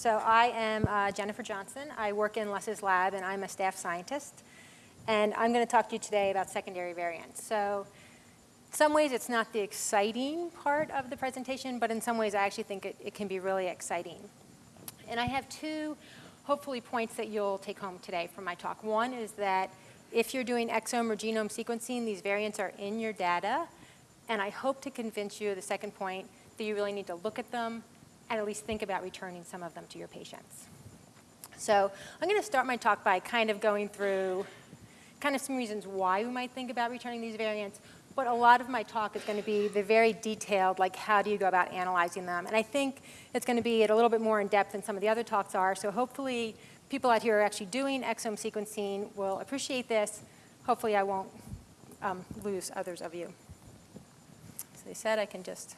So I am uh, Jennifer Johnson. I work in Les's lab, and I'm a staff scientist. And I'm going to talk to you today about secondary variants. So in some ways, it's not the exciting part of the presentation, but in some ways, I actually think it, it can be really exciting. And I have two, hopefully, points that you'll take home today from my talk. One is that if you're doing exome or genome sequencing, these variants are in your data. And I hope to convince you, the second point, that you really need to look at them and at least think about returning some of them to your patients. So I'm going to start my talk by kind of going through kind of some reasons why we might think about returning these variants, but a lot of my talk is going to be the very detailed, like how do you go about analyzing them. And I think it's going to be a little bit more in depth than some of the other talks are, so hopefully people out here are actually doing exome sequencing will appreciate this. Hopefully I won't um, lose others of you. So they said I can just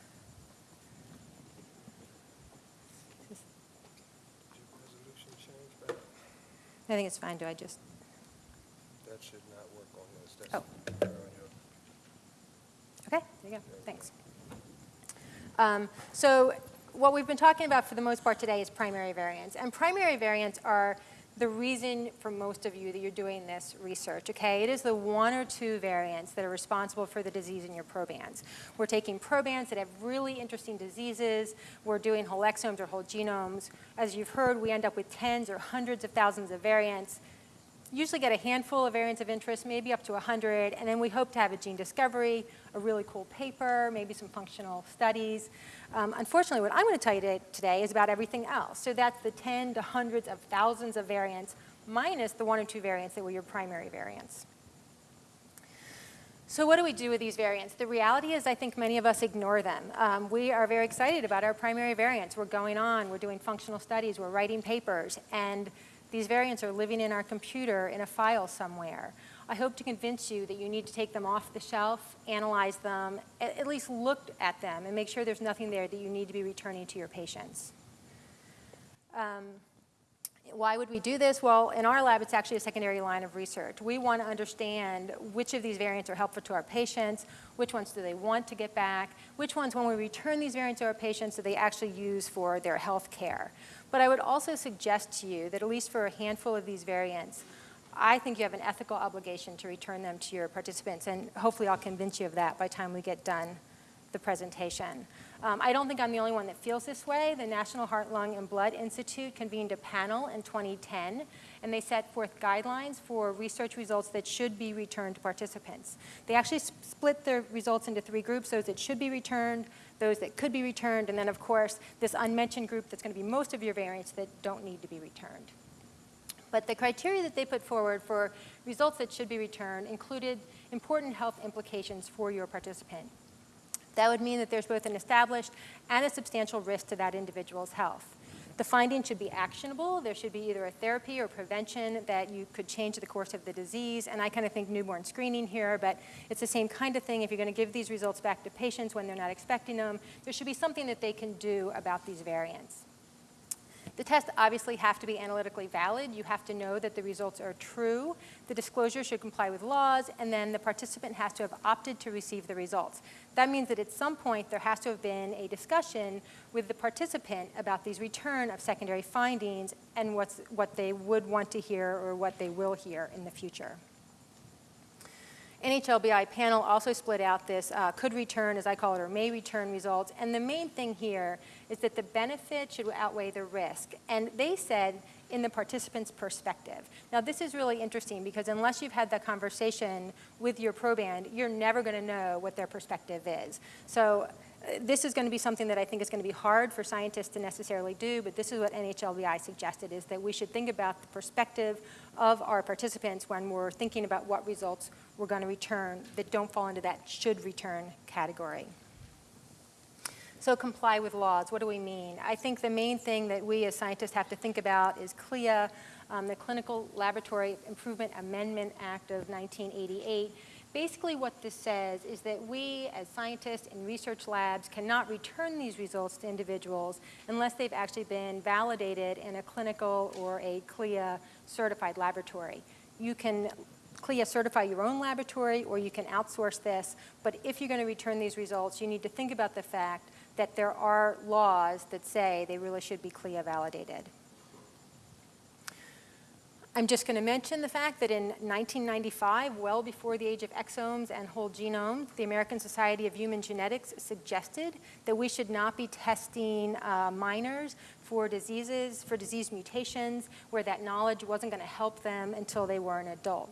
I think it's fine. Do I just? That should not work on this. That's Oh. there on your- Okay, there you go. Thanks. Um, so what we've been talking about for the most part today is primary variants. And primary variants are the reason for most of you that you're doing this research, okay? It is the one or two variants that are responsible for the disease in your probands. We're taking probands that have really interesting diseases. We're doing whole exomes or whole genomes. As you've heard, we end up with tens or hundreds of thousands of variants usually get a handful of variants of interest, maybe up to 100, and then we hope to have a gene discovery, a really cool paper, maybe some functional studies. Um, unfortunately, what I'm going to tell you today is about everything else. So that's the 10 to hundreds of thousands of variants minus the one or two variants that were your primary variants. So what do we do with these variants? The reality is I think many of us ignore them. Um, we are very excited about our primary variants. We're going on, we're doing functional studies, we're writing papers, and these variants are living in our computer in a file somewhere. I hope to convince you that you need to take them off the shelf, analyze them, at least look at them and make sure there's nothing there that you need to be returning to your patients. Um, why would we do this? Well, in our lab, it's actually a secondary line of research. We want to understand which of these variants are helpful to our patients, which ones do they want to get back, which ones, when we return these variants to our patients, do they actually use for their health care. But I would also suggest to you that at least for a handful of these variants, I think you have an ethical obligation to return them to your participants, and hopefully I'll convince you of that by the time we get done the presentation. Um, I don't think I'm the only one that feels this way. The National Heart, Lung, and Blood Institute convened a panel in 2010, and they set forth guidelines for research results that should be returned to participants. They actually split the results into three groups, those that should be returned, those that could be returned, and then of course this unmentioned group that's going to be most of your variants that don't need to be returned. But the criteria that they put forward for results that should be returned included important health implications for your participant. That would mean that there's both an established and a substantial risk to that individual's health. The finding should be actionable. There should be either a therapy or prevention that you could change the course of the disease. And I kind of think newborn screening here, but it's the same kind of thing. If you're going to give these results back to patients when they're not expecting them, there should be something that they can do about these variants. The tests obviously have to be analytically valid. You have to know that the results are true. The disclosure should comply with laws, and then the participant has to have opted to receive the results. That means that at some point there has to have been a discussion with the participant about these return of secondary findings and what's, what they would want to hear or what they will hear in the future. NHLBI panel also split out this uh, could return, as I call it, or may return results. And the main thing here is that the benefit should outweigh the risk. And they said in the participant's perspective. Now this is really interesting because unless you've had that conversation with your proband, you're never going to know what their perspective is. So this is going to be something that I think is going to be hard for scientists to necessarily do, but this is what NHLBI suggested, is that we should think about the perspective of our participants when we're thinking about what results we're going to return that don't fall into that should return category. So comply with laws, what do we mean? I think the main thing that we as scientists have to think about is CLIA, um, the Clinical Laboratory Improvement Amendment Act of 1988, Basically what this says is that we as scientists in research labs cannot return these results to individuals unless they've actually been validated in a clinical or a CLIA certified laboratory. You can CLIA certify your own laboratory or you can outsource this, but if you're going to return these results, you need to think about the fact that there are laws that say they really should be CLIA validated. I'm just going to mention the fact that in 1995, well before the age of exomes and whole genomes, the American Society of Human Genetics suggested that we should not be testing uh, minors for diseases, for disease mutations, where that knowledge wasn't going to help them until they were an adult.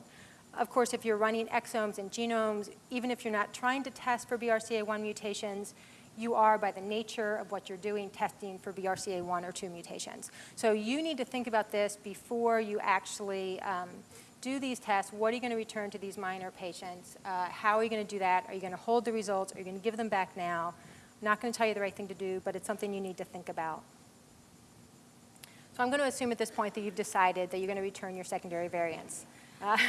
Of course, if you're running exomes and genomes, even if you're not trying to test for BRCA1 mutations, you are, by the nature of what you're doing, testing for BRCA1 or 2 mutations. So you need to think about this before you actually um, do these tests. What are you going to return to these minor patients? Uh, how are you going to do that? Are you going to hold the results? Are you going to give them back now? I'm not going to tell you the right thing to do, but it's something you need to think about. So I'm going to assume at this point that you've decided that you're going to return your secondary variants. Uh,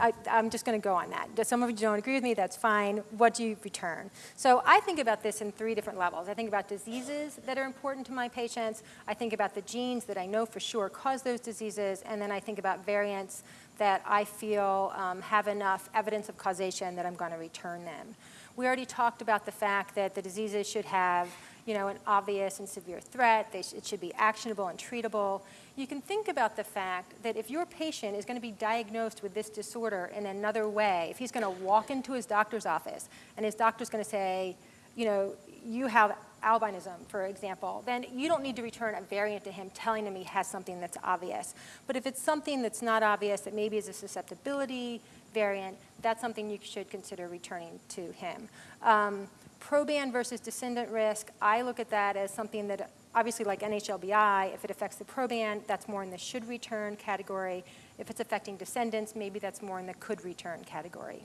I, am just going to go on that. Some of you don't agree with me, that's fine. What do you return? So I think about this in three different levels. I think about diseases that are important to my patients. I think about the genes that I know for sure cause those diseases. And then I think about variants that I feel um, have enough evidence of causation that I'm going to return them. We already talked about the fact that the diseases should have you know, an obvious and severe threat. Sh it should be actionable and treatable you can think about the fact that if your patient is going to be diagnosed with this disorder in another way, if he's going to walk into his doctor's office and his doctor's going to say, you know, you have albinism, for example, then you don't need to return a variant to him telling him he has something that's obvious. But if it's something that's not obvious, that maybe is a susceptibility variant, that's something you should consider returning to him. Um, proband versus descendant risk, I look at that as something that obviously like NHLBI, if it affects the proband, that's more in the should return category. If it's affecting descendants, maybe that's more in the could return category.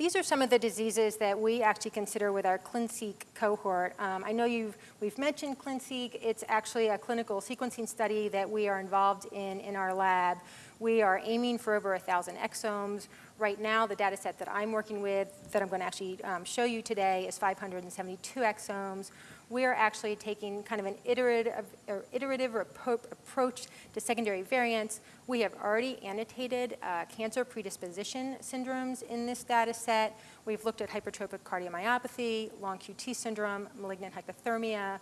These are some of the diseases that we actually consider with our ClinSeq cohort. Um, I know you've, we've mentioned ClinSeq. It's actually a clinical sequencing study that we are involved in in our lab. We are aiming for over 1,000 exomes. Right now, the data set that I'm working with, that I'm going to actually um, show you today, is 572 exomes we're actually taking kind of an iterative or, iterative approach to secondary variants. We have already annotated uh, cancer predisposition syndromes in this data set. We've looked at hypertrophic cardiomyopathy, long QT syndrome, malignant hyperthermia.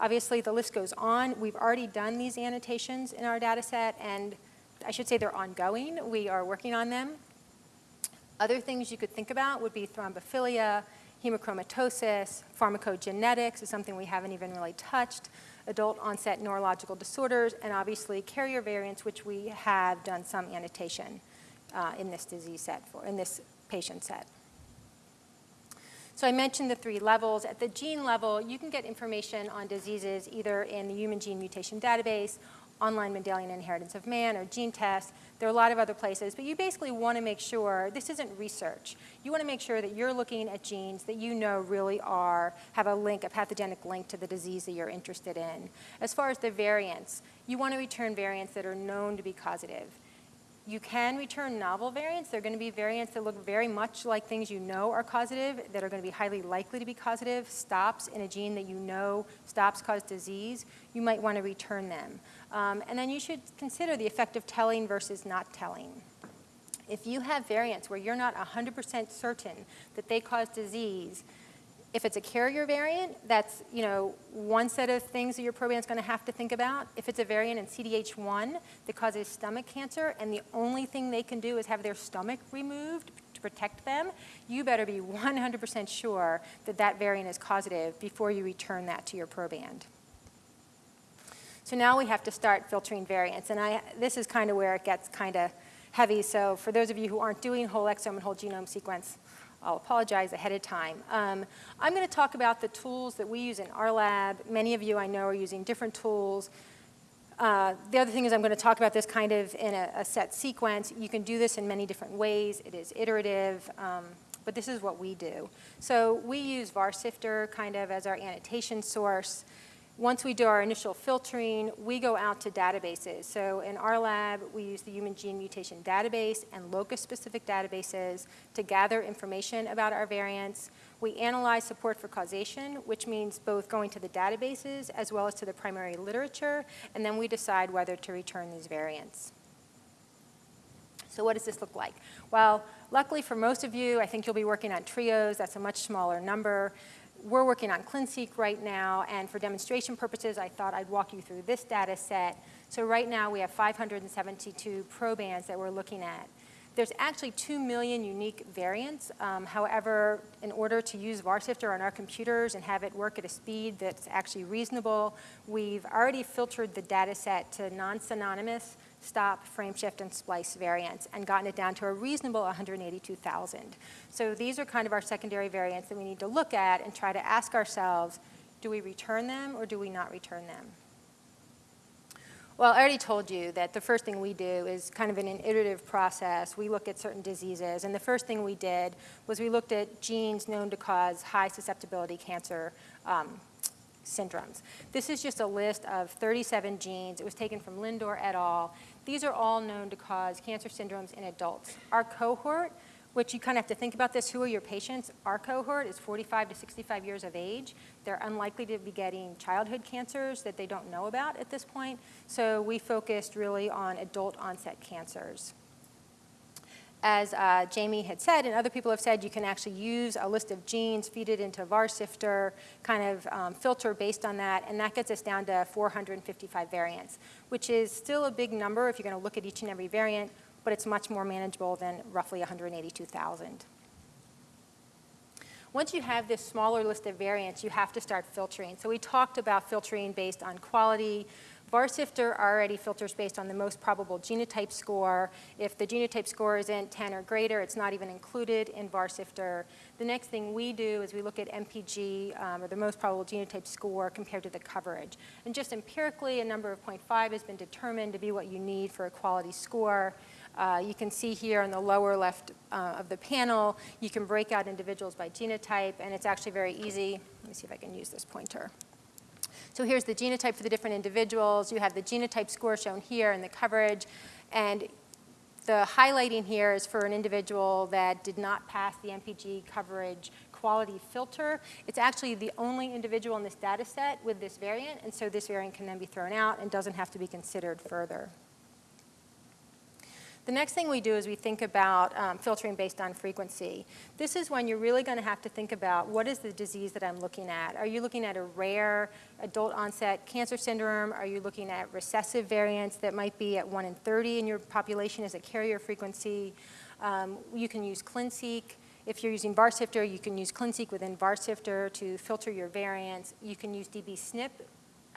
Obviously, the list goes on. We've already done these annotations in our data set, and I should say they're ongoing. We are working on them. Other things you could think about would be thrombophilia, hemochromatosis, pharmacogenetics is something we haven't even really touched, adult onset neurological disorders, and obviously carrier variants, which we have done some annotation uh, in this disease set, for, in this patient set. So I mentioned the three levels. At the gene level, you can get information on diseases either in the Human Gene Mutation Database online Mendelian inheritance of man or gene tests. There are a lot of other places, but you basically want to make sure, this isn't research. You want to make sure that you're looking at genes that you know really are, have a link, a pathogenic link to the disease that you're interested in. As far as the variants, you want to return variants that are known to be causative. You can return novel variants. They're going to be variants that look very much like things you know are causative, that are going to be highly likely to be causative, stops in a gene that you know stops cause disease. You might want to return them. Um, and then you should consider the effect of telling versus not telling. If you have variants where you're not 100% certain that they cause disease, if it's a carrier variant, that's you know one set of things that your proband is going to have to think about. If it's a variant in CDH1 that causes stomach cancer and the only thing they can do is have their stomach removed to protect them, you better be 100% sure that that variant is causative before you return that to your proband. So now we have to start filtering variants. And I, this is kind of where it gets kind of heavy. So for those of you who aren't doing whole exome and whole genome sequence, I'll apologize ahead of time. Um, I'm going to talk about the tools that we use in our lab. Many of you I know are using different tools. Uh, the other thing is I'm going to talk about this kind of in a, a, set sequence. You can do this in many different ways. It is iterative, um, but this is what we do. So we use VarSifter kind of as our annotation source. Once we do our initial filtering, we go out to databases. So in our lab, we use the Human Gene Mutation Database and locus-specific databases to gather information about our variants. We analyze support for causation, which means both going to the databases as well as to the primary literature, and then we decide whether to return these variants. So what does this look like? Well, luckily for most of you, I think you'll be working on trios. That's a much smaller number. We're working on ClinSeq right now, and for demonstration purposes, I thought I'd walk you through this data set. So right now, we have 572 probands that we're looking at. There's actually 2 million unique variants. Um, however, in order to use VarSifter on our computers and have it work at a speed that's actually reasonable, we've already filtered the data set to non-synonymous stop, frame shift, and splice variants and gotten it down to a reasonable 182,000. So these are kind of our secondary variants that we need to look at and try to ask ourselves, do we return them or do we not return them? Well, I already told you that the first thing we do is kind of in an iterative process. We look at certain diseases, and the first thing we did was we looked at genes known to cause high susceptibility cancer um, syndromes. This is just a list of 37 genes. It was taken from Lindor et al. These are all known to cause cancer syndromes in adults. Our cohort, which you kind of have to think about this, who are your patients? Our cohort is 45 to 65 years of age. They're unlikely to be getting childhood cancers that they don't know about at this point. So we focused really on adult onset cancers as uh, Jamie had said, and other people have said, you can actually use a list of genes, feed it into VarSifter, kind of um, filter based on that, and that gets us down to 455 variants, which is still a big number if you're going to look at each and every variant, but it's much more manageable than roughly 182,000. Once you have this smaller list of variants, you have to start filtering. So we talked about filtering based on quality, VarSifter already filters based on the most probable genotype score. If the genotype score isn't 10 or greater, it's not even included in VarSifter. The next thing we do is we look at MPG, um, or the most probable genotype score, compared to the coverage. And just empirically, a number of 0.5 has been determined to be what you need for a quality score. Uh, you can see here on the lower left uh, of the panel, you can break out individuals by genotype, and it's actually very easy. Let me see if I can use this pointer. So here's the genotype for the different individuals. You have the genotype score shown here and the coverage. And the highlighting here is for an individual that did not pass the MPG coverage quality filter. It's actually the only individual in this data set with this variant, and so this variant can then be thrown out and doesn't have to be considered further. The next thing we do is we think about um, filtering based on frequency. This is when you're really going to have to think about what is the disease that I'm looking at. Are you looking at a rare adult onset cancer syndrome? Are you looking at recessive variants that might be at 1 in 30 in your population as a carrier frequency? Um, you can use ClinSeq. If you're using VarSifter, you can use ClinSeq within VarSifter to filter your variants. You can use dbSNP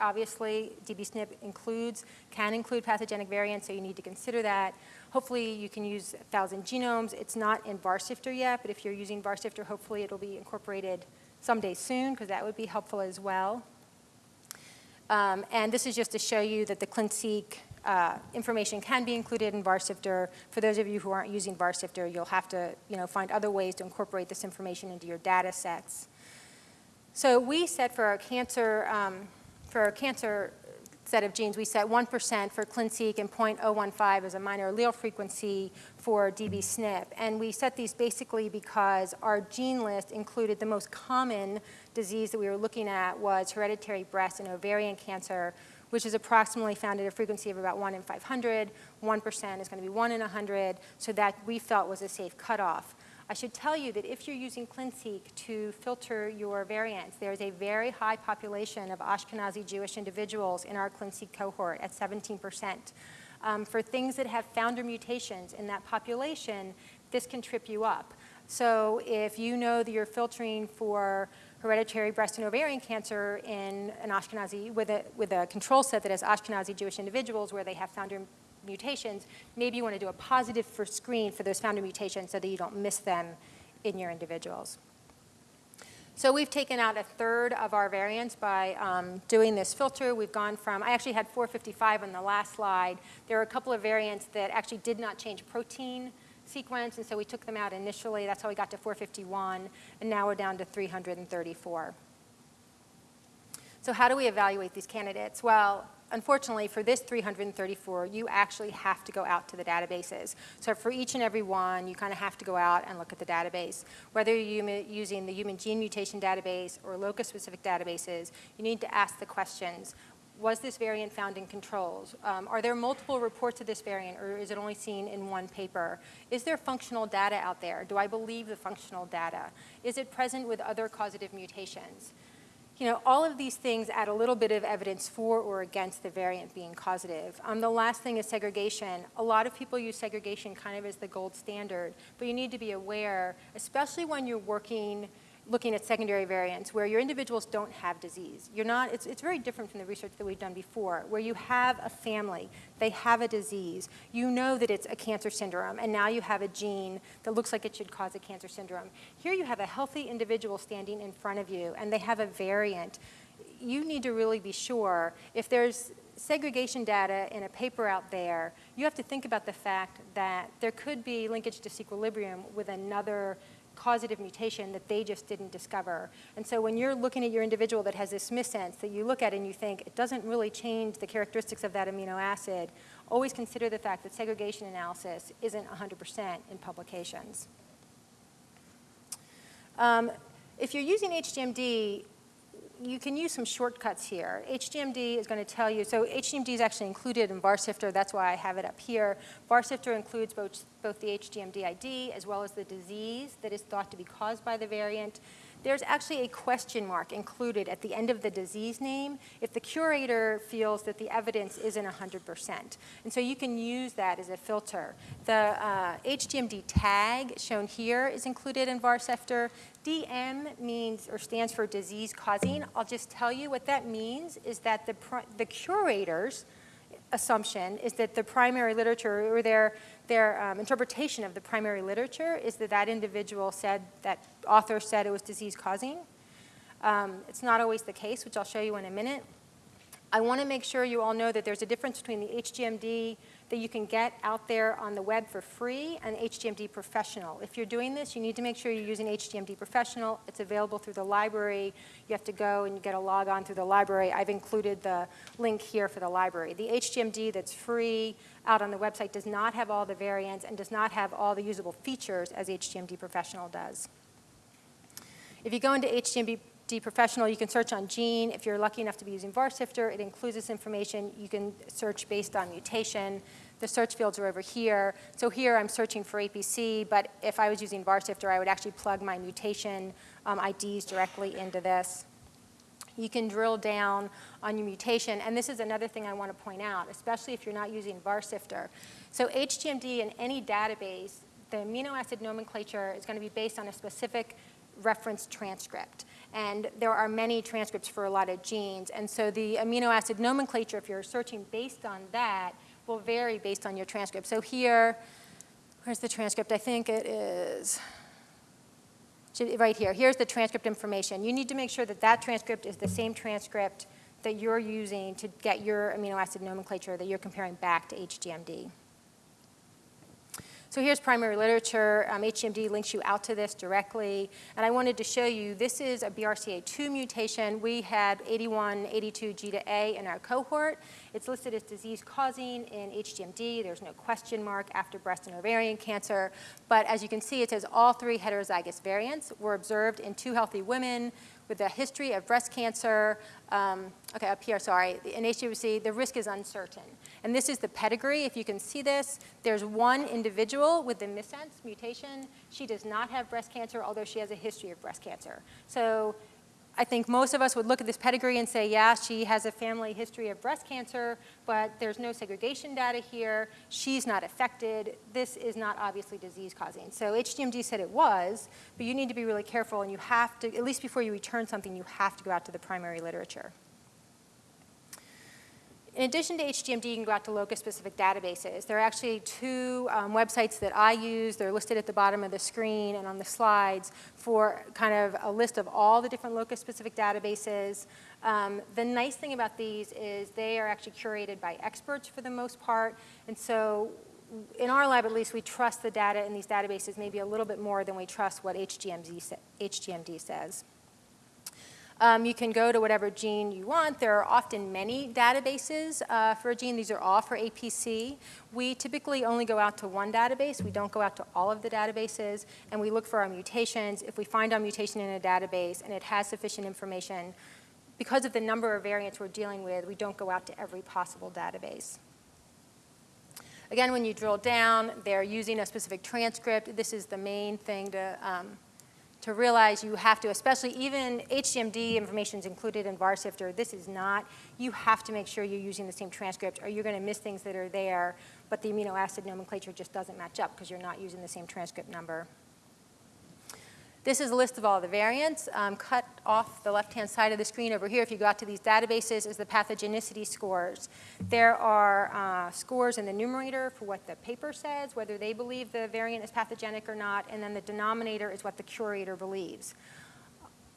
obviously dbSNP includes, can include pathogenic variants, so you need to consider that. Hopefully you can use 1,000 genomes. It's not in VarSifter yet, but if you're using VarSifter, hopefully it'll be incorporated someday soon, because that would be helpful as well. Um, and this is just to show you that the ClinSeq uh, information can be included in VarSifter. For those of you who aren't using VarSifter, you'll have to you know, find other ways to incorporate this information into your data sets. So we set for our cancer, um, for our cancer set of genes, we set 1% for ClinSeq and 0.015 as a minor allele frequency for dbSNP. And we set these basically because our gene list included the most common disease that we were looking at was hereditary breast and ovarian cancer, which is approximately found at a frequency of about 1 in 500. 1% is going to be 1 in 100, so that we felt was a safe cutoff. I should tell you that if you're using ClinSeq to filter your variants, there's a very high population of Ashkenazi Jewish individuals in our ClinSeq cohort at 17%. Um, for things that have founder mutations in that population, this can trip you up. So if you know that you're filtering for hereditary breast and ovarian cancer in an Ashkenazi, with a, with a control set that has Ashkenazi Jewish individuals where they have founder mutations, maybe you want to do a positive for screen for those founder mutations so that you don't miss them in your individuals. So we've taken out a third of our variants by um, doing this filter. We've gone from, I actually had 455 on the last slide. There are a couple of variants that actually did not change protein sequence, and so we took them out initially. That's how we got to 451, and now we're down to 334. So how do we evaluate these candidates? Well, unfortunately, for this 334, you actually have to go out to the databases. So for each and every one, you kind of have to go out and look at the database. Whether you're using the human gene mutation database or locus-specific databases, you need to ask the questions, Was this variant found in controls? Um, are there multiple reports of this variant, or is it only seen in one paper? Is there functional data out there? Do I believe the functional data? Is it present with other causative mutations? You know, all of these things add a little bit of evidence for or against the variant being causative. Um, the last thing is segregation. A lot of people use segregation kind of as the gold standard, but you need to be aware, especially when you're working looking at secondary variants where your individuals don't have disease. You're not, it's, it's very different from the research that we've done before, where you have a family, they have a disease, you know that it's a cancer syndrome, and now you have a gene that looks like it should cause a cancer syndrome. Here you have a healthy individual standing in front of you, and they have a variant. You need to really be sure if there's segregation data in a paper out there, you have to think about the fact that there could be linkage disequilibrium with another causative mutation that they just didn't discover. And so when you're looking at your individual that has this missense that you look at and you think it doesn't really change the characteristics of that amino acid, always consider the fact that segregation analysis isn't 100% in publications. Um, if you're using HGMD, you can use some shortcuts here. HGMD is going to tell you, so HGMD is actually included in VarSifter, that's why I have it up here. VarSifter includes both, both the HGMD ID as well as the disease that is thought to be caused by the variant. There's actually a question mark included at the end of the disease name if the curator feels that the evidence isn't 100%. And so you can use that as a filter. The uh, HGMD tag shown here is included in VarSifter. DM means or stands for disease causing. I'll just tell you what that means is that the, the curators assumption is that the primary literature or their, their um, interpretation of the primary literature is that that individual said, that author said it was disease causing. Um, it's not always the case, which I'll show you in a minute. I want to make sure you all know that there's a difference between the HGMD that you can get out there on the web for free and HGMD Professional. If you're doing this, you need to make sure you're using HGMD Professional. It's available through the library. You have to go and get a log on through the library. I've included the link here for the library. The HGMD that's free out on the website does not have all the variants and does not have all the usable features as HGMD Professional does. If you go into HGMD Professional, you can search on gene. If you're lucky enough to be using VarSifter, it includes this information. You can search based on mutation. The search fields are over here. So here I'm searching for APC, but if I was using VarSifter, I would actually plug my mutation um, IDs directly into this. You can drill down on your mutation, and this is another thing I want to point out, especially if you're not using VarSifter. So HGMD in any database, the amino acid nomenclature is going to be based on a specific reference transcript. And there are many transcripts for a lot of genes. And so the amino acid nomenclature, if you're searching based on that, will vary based on your transcript. So here, where's the transcript? I think it is right here. Here's the transcript information. You need to make sure that that transcript is the same transcript that you're using to get your amino acid nomenclature that you're comparing back to HGMD. So here's primary literature. Um, HGMD links you out to this directly. And I wanted to show you, this is a BRCA2 mutation. We had 81, 82 G to A in our cohort. It's listed as disease causing in HGMD. There's no question mark after breast and ovarian cancer. But as you can see, it says all three heterozygous variants were observed in two healthy women with a history of breast cancer. Um, okay, up here, sorry. In HGMD, the risk is uncertain. And this is the pedigree. If you can see this, there's one individual with the missense mutation. She does not have breast cancer, although she has a history of breast cancer. So I think most of us would look at this pedigree and say, yeah, she has a family history of breast cancer, but there's no segregation data here. She's not affected. This is not obviously disease causing. So HGMD said it was, but you need to be really careful and you have to, at least before you return something, you have to go out to the primary literature. In addition to HGMD, you can go out to locus-specific databases. There are actually two um, websites that I use. They're listed at the bottom of the screen and on the slides for kind of a list of all the different locus-specific databases. Um, the nice thing about these is they are actually curated by experts for the most part. And so in our lab, at least, we trust the data in these databases maybe a little bit more than we trust what HGMD, HGMD says. Um, you can go to whatever gene you want. There are often many databases uh, for a gene. These are all for APC. We typically only go out to one database. We don't go out to all of the databases. And we look for our mutations. If we find our mutation in a database and it has sufficient information, because of the number of variants we're dealing with, we don't go out to every possible database. Again, when you drill down, they're using a specific transcript. This is the main thing to, um, to realize you have to, especially even HGMD information is included in VARSIFTER. This is not. You have to make sure you're using the same transcript or you're going to miss things that are there, but the amino acid nomenclature just doesn't match up because you're not using the same transcript number. This is a list of all the variants. Um, cut off the left-hand side of the screen over here, if you go out to these databases, is the pathogenicity scores. There are uh, scores in the numerator for what the paper says, whether they believe the variant is pathogenic or not, and then the denominator is what the curator believes.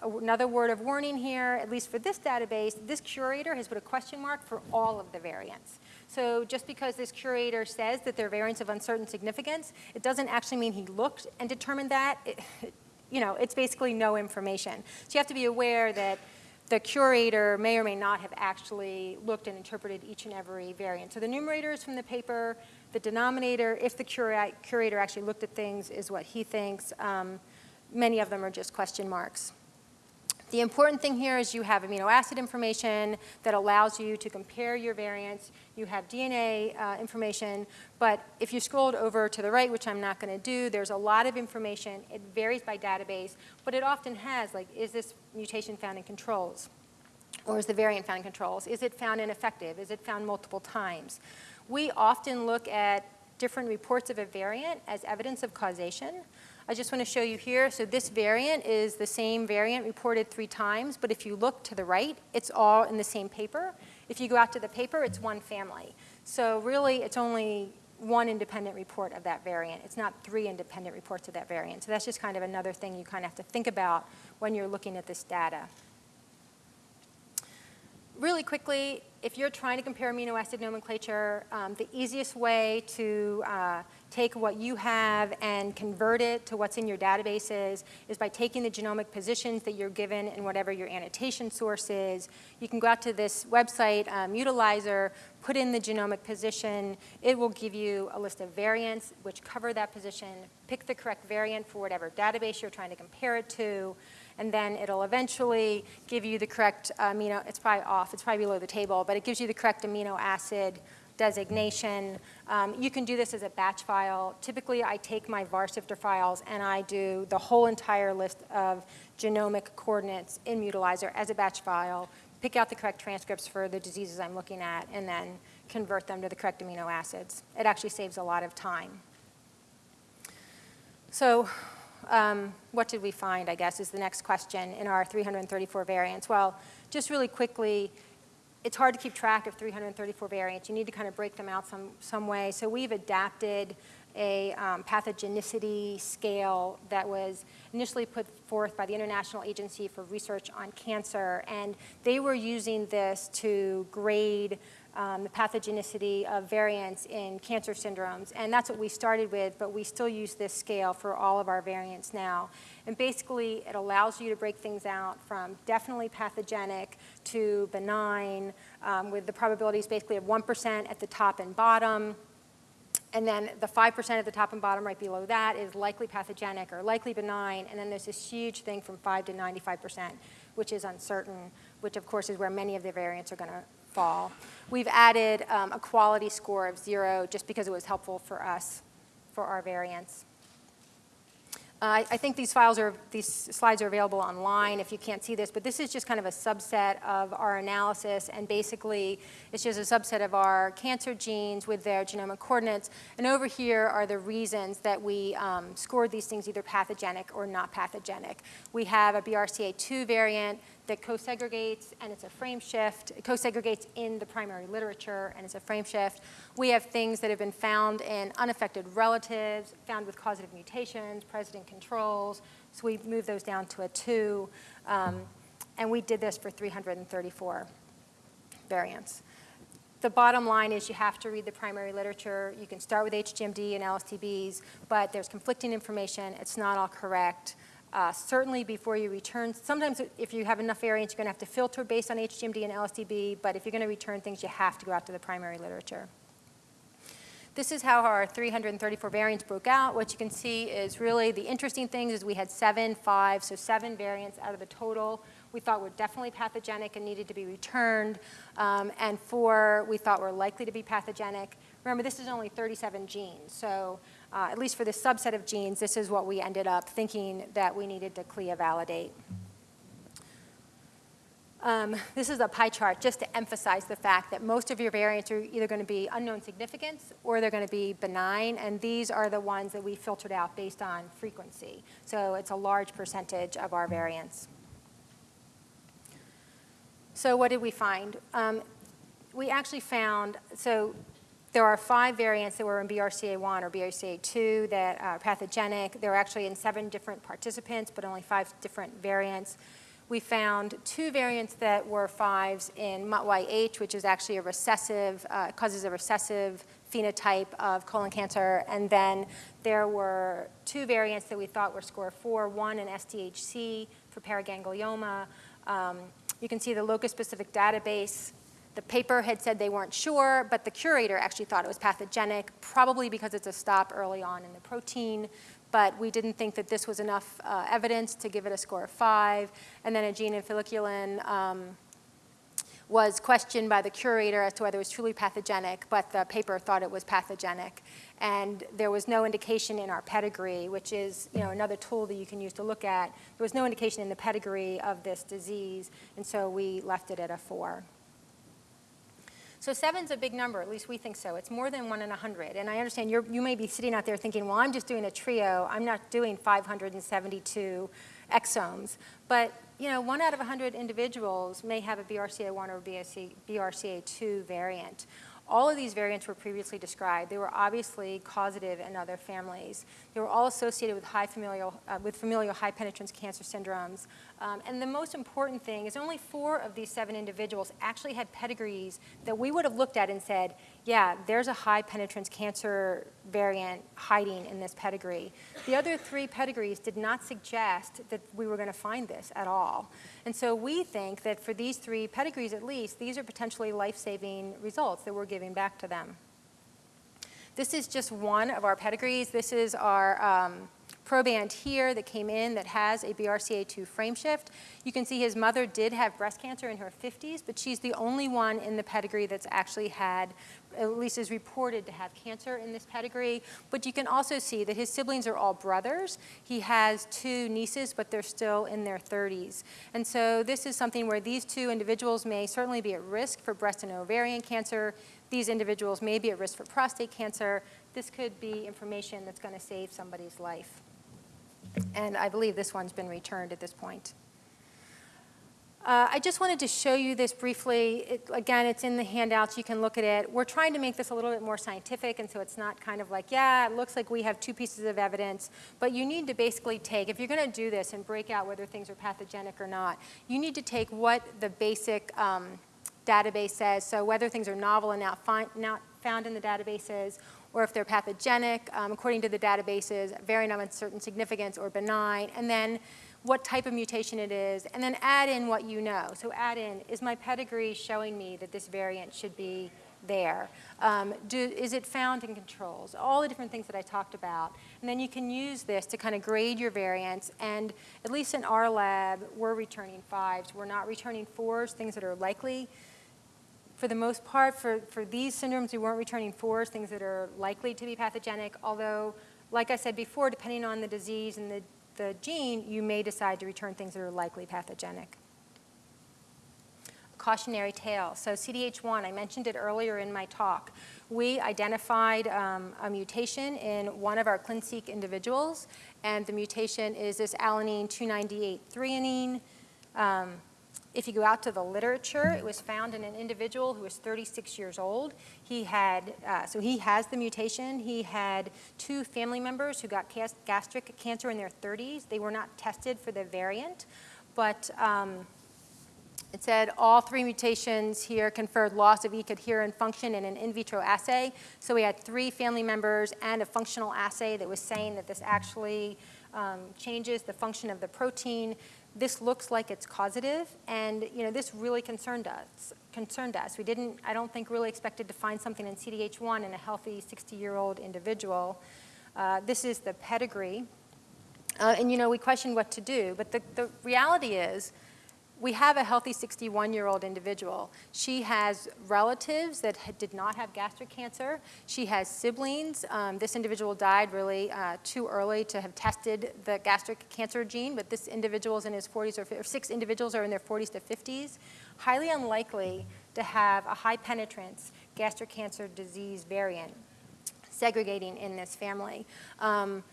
Another word of warning here, at least for this database, this curator has put a question mark for all of the variants. So just because this curator says that they're variants of uncertain significance, it doesn't actually mean he looked and determined that. It, you know, it's basically no information. So you have to be aware that the curator may or may not have actually looked and interpreted each and every variant. So the numerator is from the paper. The denominator, if the cura curator actually looked at things, is what he thinks. Um, many of them are just question marks. The important thing here is you have amino acid information that allows you to compare your variants. You have DNA uh, information, but if you scrolled over to the right, which I'm not going to do, there's a lot of information. It varies by database, but it often has, like, is this mutation found in controls? Or is the variant found in controls? Is it found ineffective? Is it found multiple times? We often look at different reports of a variant as evidence of causation. I just want to show you here, so this variant is the same variant reported three times, but if you look to the right, it's all in the same paper. If you go out to the paper, it's one family. So really, it's only one independent report of that variant. It's not three independent reports of that variant. So that's just kind of another thing you kind of have to think about when you're looking at this data. Really quickly, if you're trying to compare amino acid nomenclature, um, the easiest way to uh, take what you have and convert it to what's in your databases is by taking the genomic positions that you're given in whatever your annotation source is. You can go out to this website, um, Mutalyzer, put in the genomic position. It will give you a list of variants which cover that position. Pick the correct variant for whatever database you're trying to compare it to and then it'll eventually give you the correct amino, it's probably off, it's probably below the table, but it gives you the correct amino acid designation. Um, you can do this as a batch file. Typically, I take my VARSIFTER files and I do the whole entire list of genomic coordinates in Mutalyzer as a batch file, pick out the correct transcripts for the diseases I'm looking at, and then convert them to the correct amino acids. It actually saves a lot of time. So um, what did we find, I guess, is the next question in our 334 variants. Well, just really quickly, it's hard to keep track of 334 variants. You need to kind of break them out some, some way. So we've adapted a um, pathogenicity scale that was initially put forth by the International Agency for Research on Cancer. And they were using this to grade um, the pathogenicity of variants in cancer syndromes. And that's what we started with, but we still use this scale for all of our variants now. And basically, it allows you to break things out from definitely pathogenic to benign, um, with the probabilities basically of 1% at the top and bottom. And then the 5% at the top and bottom right below that is likely pathogenic or likely benign. And then there's this huge thing from 5 to 95%, which is uncertain, which of course is where many of the variants are going to fall. We've added um, a quality score of zero just because it was helpful for us for our variants. Uh, I think these files are, these slides are available online if you can't see this, but this is just kind of a subset of our analysis, and basically it's just a subset of our cancer genes with their genomic coordinates. And over here are the reasons that we um, scored these things either pathogenic or not pathogenic. We have a BRCA2 variant that co-segregates, and it's a frame shift. It co-segregates in the primary literature, and it's a frame shift. We have things that have been found in unaffected relatives, found with causative mutations, present controls. So we moved those down to a two. Um, and we did this for 334 variants. The bottom line is you have to read the primary literature. You can start with HGMD and LSDBs, but there's conflicting information. It's not all correct. Uh, certainly before you return, sometimes if you have enough variants, you're going to have to filter based on HGMD and LSDB, but if you're going to return things, you have to go out to the primary literature. This is how our 334 variants broke out. What you can see is really the interesting things is we had seven, five, so seven variants out of the total. We thought were definitely pathogenic and needed to be returned, um, and four we thought were likely to be pathogenic. Remember, this is only 37 genes, so uh, at least for this subset of genes, this is what we ended up thinking that we needed to CLIA validate. Um, this is a pie chart just to emphasize the fact that most of your variants are either going to be unknown significance or they're going to be benign, and these are the ones that we filtered out based on frequency. So it's a large percentage of our variants. So what did we find? Um, we actually found, so there are five variants that were in BRCA1 or BRCA2 that are pathogenic. They're actually in seven different participants, but only five different variants we found two variants that were fives in MUTYH, which is actually a recessive, uh, causes a recessive phenotype of colon cancer. And then there were two variants that we thought were score four, one in SDHC for paraganglioma. Um, you can see the locus-specific database. The paper had said they weren't sure, but the curator actually thought it was pathogenic, probably because it's a stop early on in the protein but we didn't think that this was enough uh, evidence to give it a score of five. And then a gene in folliculin um, was questioned by the curator as to whether it was truly pathogenic, but the paper thought it was pathogenic. And there was no indication in our pedigree, which is you know, another tool that you can use to look at. There was no indication in the pedigree of this disease, and so we left it at a four. So seven's a big number, at least we think so. It's more than one in a 100. And I understand you you may be sitting out there thinking, well, I'm just doing a trio. I'm not doing 572 exomes. But you know, one out of 100 individuals may have a BRCA1 or BRCA2 variant. All of these variants were previously described. They were obviously causative in other families. They were all associated with high familial, uh, with familial high penetrance cancer syndromes. Um, and the most important thing is only four of these seven individuals actually had pedigrees that we would have looked at and said, yeah, there's a high penetrance cancer variant hiding in this pedigree. The other three pedigrees did not suggest that we were going to find this at all. And so we think that for these three pedigrees at least, these are potentially life-saving results that we're giving back to them. This is just one of our pedigrees. This is our um, proband here that came in that has a BRCA2 frameshift. You can see his mother did have breast cancer in her 50s, but she's the only one in the pedigree that's actually had, at least is reported to have cancer in this pedigree. But you can also see that his siblings are all brothers. He has two nieces, but they're still in their 30s. And so this is something where these two individuals may certainly be at risk for breast and ovarian cancer. These individuals may be at risk for prostate cancer. This could be information that's going to save somebody's life. And I believe this one's been returned at this point. Uh, I just wanted to show you this briefly. It, again, it's in the handouts. You can look at it. We're trying to make this a little bit more scientific, and so it's not kind of like, yeah, it looks like we have two pieces of evidence. But you need to basically take, if you're going to do this and break out whether things are pathogenic or not, you need to take what the basic um, database says, so whether things are novel and not, not found in the databases, or if they're pathogenic, um, according to the databases, variant of uncertain significance or benign, and then what type of mutation it is, and then add in what you know. So add in, is my pedigree showing me that this variant should be there? Um, do, is it found in controls? All the different things that I talked about. And then you can use this to kind of grade your variants. And at least in our lab, we're returning fives. We're not returning fours, things that are likely for the most part, for, for these syndromes, we weren't returning fours, things that are likely to be pathogenic, although, like I said before, depending on the disease and the, the gene, you may decide to return things that are likely pathogenic. Cautionary tale. So CDH1, I mentioned it earlier in my talk. We identified um, a mutation in one of our ClinSeq individuals, and the mutation is this alanine 298 threonine. Um, if you go out to the literature, it was found in an individual who was 36 years old. He had, uh, so he has the mutation. He had two family members who got gastric cancer in their 30s. They were not tested for the variant, but um, it said all three mutations here conferred loss of E-cadherin function in an in vitro assay. So we had three family members and a functional assay that was saying that this actually um, changes the function of the protein this looks like it's causative, and you know, this really concerned us. Concerned us. We didn't, I don't think, really expected to find something in CDH1 in a healthy 60-year-old individual. Uh, this is the pedigree. Uh, and you know, we questioned what to do, but the, the reality is we have a healthy 61-year-old individual. She has relatives that ha- did not have gastric cancer. She has siblings. Um, this individual died really uh, too early to have tested the gastric cancer gene, but this individual is in his 40s or, or six individuals are in their 40s to 50s. Highly unlikely to have a high penetrance gastric cancer disease variant segregating in this family. Um,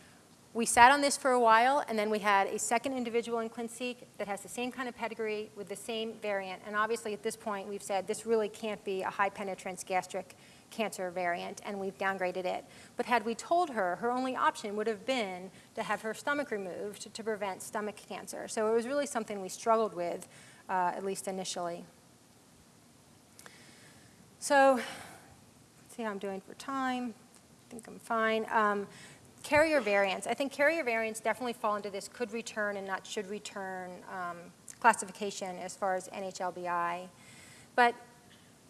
we sat on this for a while, and then we had a second individual in ClinSeq that has the same kind of pedigree with the same variant. And obviously, at this point, we've said this really can't be a high penetrance gastric cancer variant, and we've downgraded it. But had we told her, her only option would have been to have her stomach removed to prevent stomach cancer. So it was really something we struggled with, uh, at least initially. So, see how I'm doing for time. I think I'm fine. Um, carrier variants. I think carrier variants definitely fall into this could return and not should return um, classification as far as NHLBI. But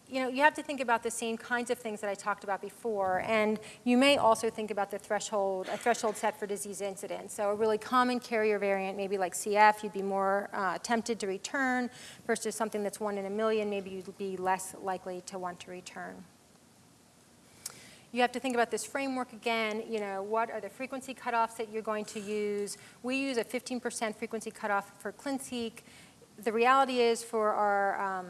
you know, you have to think about the same kinds of things that I talked about before, and you may also think about the threshold, a threshold set for disease incidence. So a really common carrier variant, maybe like CF, you'd be more uh, tempted to return versus something that's one in a million, maybe you'd be less likely to want to return. You have to think about this framework again, you know, what are the frequency cutoffs that you're going to use? We use a 15% frequency cutoff for ClinSeq. The reality is for our um,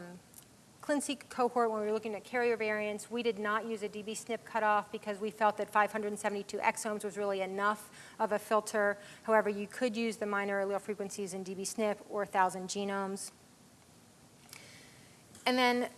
ClinSeq cohort, when we were looking at carrier variants, we did not use a dbSNP cutoff because we felt that 572 exomes was really enough of a filter. However, you could use the minor allele frequencies in dbSNP or 1,000 genomes. And then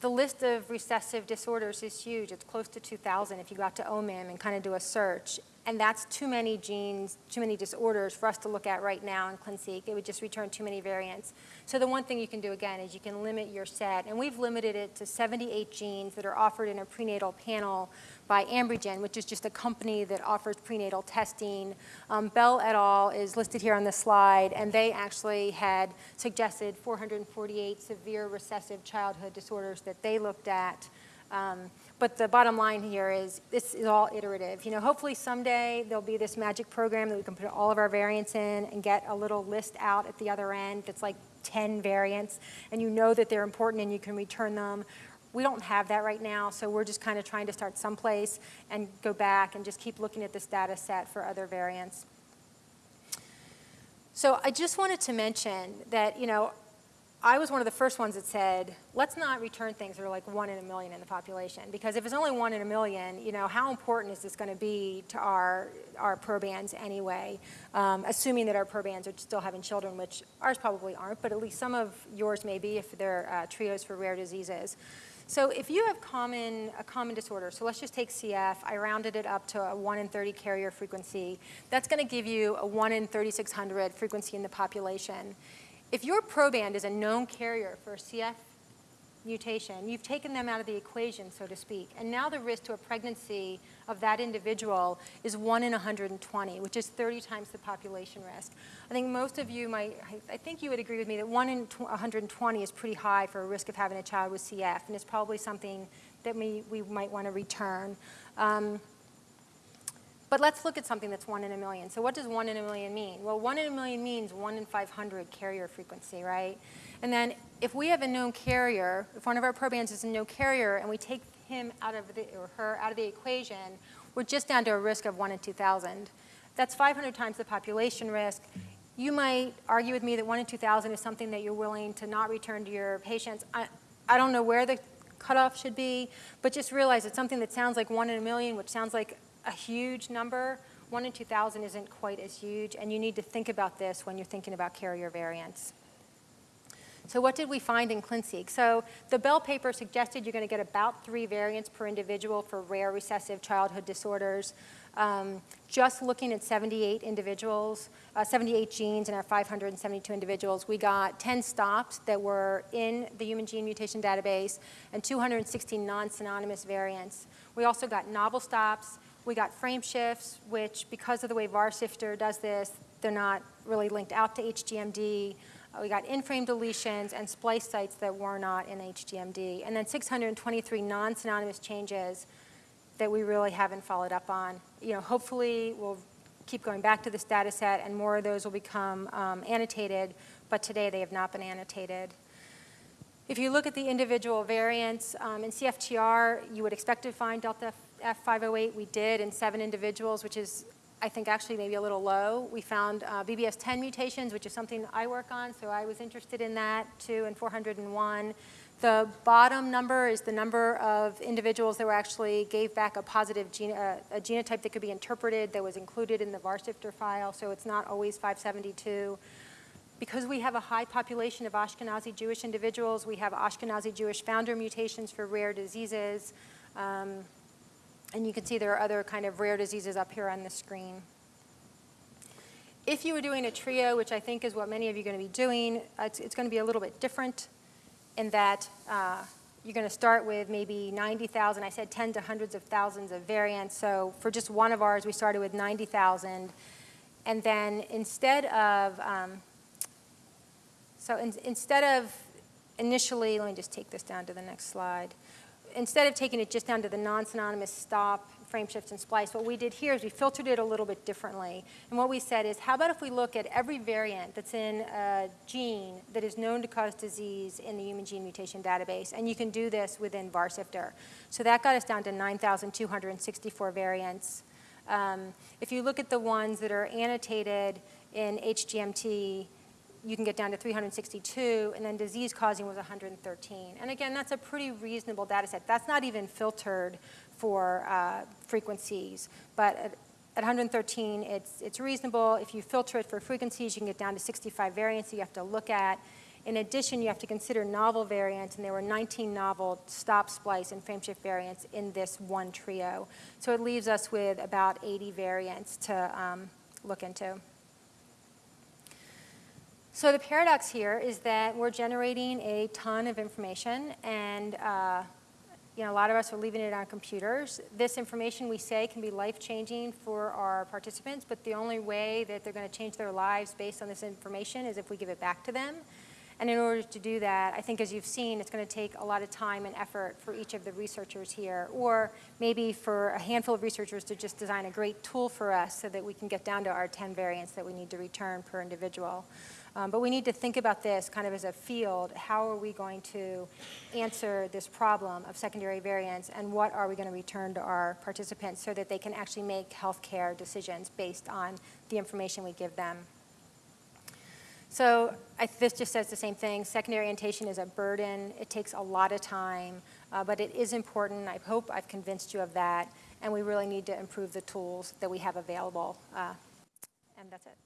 the list of recessive disorders is huge. It's close to 2,000 if you go out to OMIM and kind of do a search. And that's too many genes, too many disorders for us to look at right now in ClinSeq. It would just return too many variants. So the one thing you can do again is you can limit your set. And we've limited it to 78 genes that are offered in a prenatal panel by Ambrigen, which is just a company that offers prenatal testing. Um, Bell et al. is listed here on the slide, and they actually had suggested 448 severe recessive childhood disorders that they looked at. Um, but the bottom line here is this is all iterative. You know, hopefully someday there'll be this magic program that we can put all of our variants in and get a little list out at the other end that's like 10 variants, and you know that they're important and you can return them. We don't have that right now, so we're just kind of trying to start someplace and go back and just keep looking at this data set for other variants. So I just wanted to mention that, you know, I was one of the first ones that said, let's not return things that are like one in a million in the population. Because if it's only one in a million, you know, how important is this going to be to our, our probands anyway? Um, assuming that our probands are still having children, which ours probably aren't, but at least some of yours may be if they're uh, trios for rare diseases. So if you have common, a common disorder, so let's just take CF, I rounded it up to a 1 in 30 carrier frequency. That's going to give you a 1 in 3,600 frequency in the population. If your proband is a known carrier for CF mutation, you've taken them out of the equation, so to speak. And now the risk to a pregnancy of that individual is 1 in 120, which is 30 times the population risk. I think most of you might, I think you would agree with me that 1 in 120 is pretty high for a risk of having a child with CF, and it's probably something that we, we might want to return. Um, but let's look at something that's one in a million. So what does one in a million mean? Well, one in a million means one in 500 carrier frequency, right? And then if we have a known carrier, if one of our probands is a known carrier and we take him out of the, or her out of the equation, we're just down to a risk of one in 2,000. That's 500 times the population risk. You might argue with me that one in 2,000 is something that you're willing to not return to your patients. I, I don't know where the cutoff should be, but just realize it's something that sounds like one in a million, which sounds like a huge number. One in 2,000 isn't quite as huge, and you need to think about this when you're thinking about carrier variants. So what did we find in ClinSeq? So the Bell paper suggested you're going to get about three variants per individual for rare recessive childhood disorders. Um, just looking at 78 individuals, uh, 78 genes in our 572 individuals, we got 10 stops that were in the human gene mutation database and 216 non-synonymous variants. We also got novel stops, we got frame shifts, which because of the way VarSifter does this, they're not really linked out to HGMD. Uh, we got in-frame deletions and splice sites that were not in HGMD. And then 623 non-synonymous changes that we really haven't followed up on. You know, hopefully we'll keep going back to this data set and more of those will become um, annotated, but today they have not been annotated. If you look at the individual variants, um, in CFTR, you would expect to find Delta F508. We did in seven individuals, which is, I think, actually maybe a little low. We found uh, BBS10 mutations, which is something I work on, so I was interested in that too, in 401. The bottom number is the number of individuals that were actually gave back a positive gene, uh, a genotype that could be interpreted that was included in the VARSIFTER file, so it's not always 572. Because we have a high population of Ashkenazi Jewish individuals, we have Ashkenazi Jewish founder mutations for rare diseases. Um, and you can see there are other kind of rare diseases up here on the screen. If you were doing a trio, which I think is what many of you are going to be doing, it's, it's going to be a little bit different in that uh, you're going to start with maybe 90,000. I said 10 to hundreds of thousands of variants. So for just one of ours, we started with 90,000. And then instead of, um, so in, instead of initially, let me just take this down to the next slide. Instead of taking it just down to the non-synonymous stop, frame shift, and splice, what we did here is we filtered it a little bit differently. And what we said is, how about if we look at every variant that's in a gene that is known to cause disease in the human gene mutation database? And you can do this within VARSIFTER. So that got us down to 9,264 variants. Um, if you look at the ones that are annotated in HGMD, you can get down to 362, and then disease causing was 113. And again, that's a pretty reasonable data set. That's not even filtered for uh, frequencies, but at, at 113, it's, it's reasonable. If you filter it for frequencies, you can get down to 65 variants that you have to look at. In addition, you have to consider novel variants, and there were 19 novel stop, splice, and frameshift variants in this one trio. So it leaves us with about 80 variants to um, look into. So the paradox here is that we're generating a ton of information and uh, you know, a lot of us are leaving it on computers. This information we say can be life-changing for our participants, but the only way that they're going to change their lives based on this information is if we give it back to them. And in order to do that, I think as you've seen, it's going to take a lot of time and effort for each of the researchers here, or maybe for a handful of researchers to just design a great tool for us so that we can get down to our 10 variants that we need to return per individual. Um, but we need to think about this kind of as a field. How are we going to answer this problem of secondary variants and what are we going to return to our participants so that they can actually make healthcare decisions based on the information we give them. So I, this just says the same thing. Secondary orientation is a burden. It takes a lot of time, uh, but it is important. I hope I've convinced you of that. And we really need to improve the tools that we have available. Uh, and that's it.